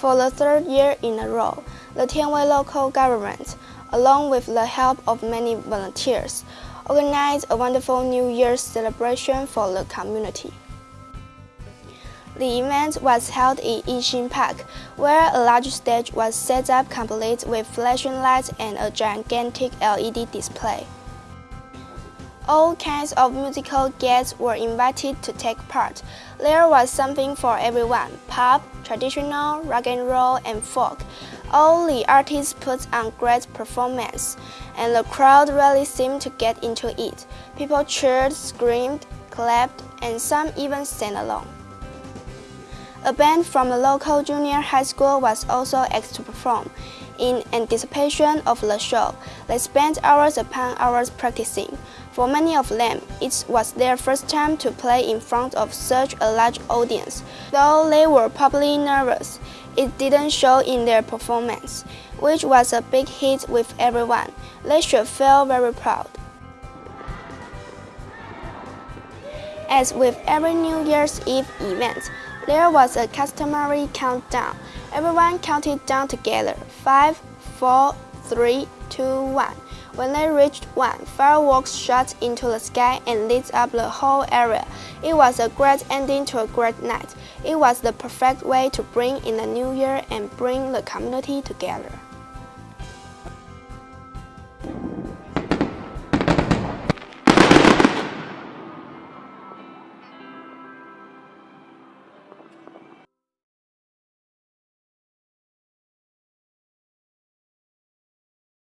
For the third year in a row, the Tianwei local government, along with the help of many volunteers, organized a wonderful New Year's celebration for the community. The event was held in Yixin Park, where a large stage was set up complete with flashing lights and a gigantic LED display. All kinds of musical guests were invited to take part. There was something for everyone pop, traditional, rock and roll, and folk. All the artists put on great performance, and the crowd really seemed to get into it. People cheered, screamed, clapped, and some even sang along. A band from the local junior high school was also asked to perform. In anticipation of the show, they spent hours upon hours practicing. For many of them, it was their first time to play in front of such a large audience. Though they were probably nervous, it didn't show in their performance, which was a big hit with everyone. They should feel very proud. As with every New Year's Eve event, there was a customary countdown. Everyone counted down together. Five, four, three, two, one. When they reached one, fireworks shot into the sky and lit up the whole area. It was a great ending to a great night. It was the perfect way to bring in the new year and bring the community together.